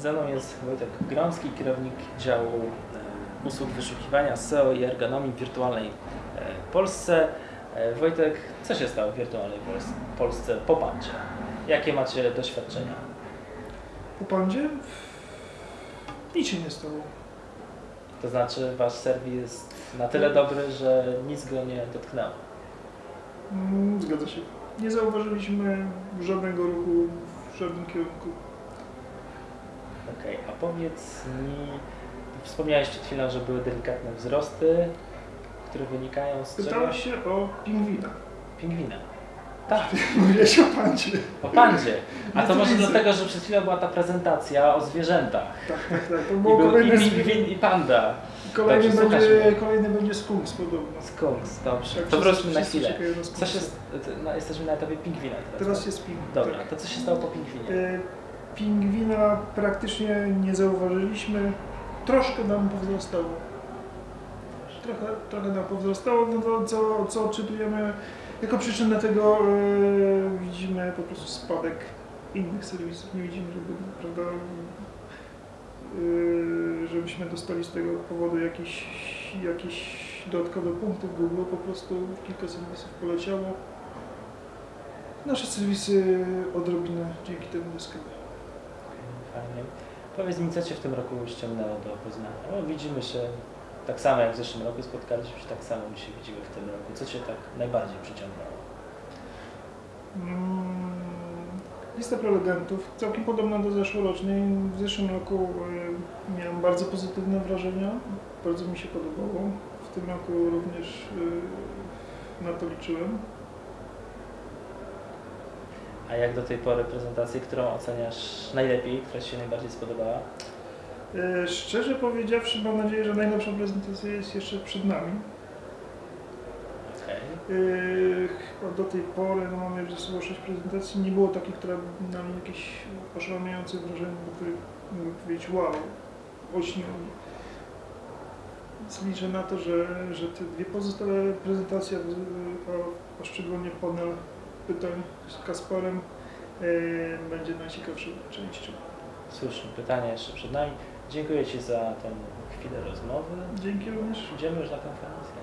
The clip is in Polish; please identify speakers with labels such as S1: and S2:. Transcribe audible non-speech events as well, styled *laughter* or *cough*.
S1: Ze mną jest Wojtek Gromski, kierownik działu e, usług wyszukiwania SEO i ergonomii w wirtualnej e, Polsce. E, Wojtek, co się stało w wirtualnej Pols- Polsce po pandzie? Jakie macie doświadczenia?
S2: Po pandzie? Nic się nie stało.
S1: To znaczy wasz serwis jest na tyle dobry, że nic go nie dotknęło.
S2: Mm, Zgadza się. Nie zauważyliśmy żadnego ruchu w żadnym kierunku.
S1: Okej, a powiedz mi, wspomniałeś przed chwilą, że były delikatne wzrosty, które wynikają z czego?
S2: Pytałeś się o pingwina.
S1: Pingwina. Tak, *laughs*
S2: Mówiłeś o pandzie.
S1: o pandzie. A to może dlatego, że przed chwilą była ta prezentacja o zwierzętach.
S2: Tak, tak, tak. To
S1: I
S2: było
S1: był i
S2: kolejne
S1: pingwin, i panda.
S2: Kolejny
S1: Dobrze,
S2: będzie, kolejny będzie skunks podobno.
S1: Skunks, dobrze.
S2: Tak,
S1: To wróćmy na chwilę. Co się, no, jesteśmy na etapie pingwina teraz.
S2: Teraz
S1: tak?
S2: jest pingwin.
S1: Dobra,
S2: tak.
S1: to co się stało po pingwinie?
S2: Pingwina praktycznie nie zauważyliśmy. Troszkę nam powzrastało. Trochę, trochę nam powzrastało, no to co, co odczytujemy jako przyczynę tego e, widzimy po prostu spadek innych serwisów. Nie widzimy, żeby, prawda, e, żebyśmy dostali z tego powodu jakieś, jakieś dodatkowe punkty w Google. Po prostu kilka serwisów poleciało. Nasze serwisy odrobinę dzięki temu zyskały.
S1: Fajnie. Powiedz mi, co Cię w tym roku ściągnęło do Poznania? No, widzimy się tak samo jak w zeszłym roku, spotkaliśmy się tak samo, my się widzimy w tym roku. Co Cię tak najbardziej przyciągnęło?
S2: Mm, Lista prelegentów, całkiem podobna do zeszłorocznej. W zeszłym roku y, miałem bardzo pozytywne wrażenia, bardzo mi się podobało. W tym roku również y, na to liczyłem.
S1: A jak do tej pory prezentację, którą oceniasz najlepiej, która Ci się najbardziej spodobała?
S2: Y, Szczerze powiedziawszy, mam nadzieję, że najlepsza prezentacja jest jeszcze przed nami.
S1: Okej.
S2: Yy, Chyba do tej pory no mamy już ze sobą sześć prezentacji. Nie było takiej, która by na mnie jakieś oszałamiające wrażenie, do których mógłbym powiedzieć wow, olśniło mnie. Więc liczę na to, że, że te dwie pozostałe prezentacje, a, a szczególnie panel pytań z Kasparem, yy, będzie najciekawszą częścią.
S1: Słuszne pytanie jeszcze przed nami. Dziękuję Ci za tę chwilę rozmowy.
S2: Dzięki również.
S1: Idziemy już na konferencję.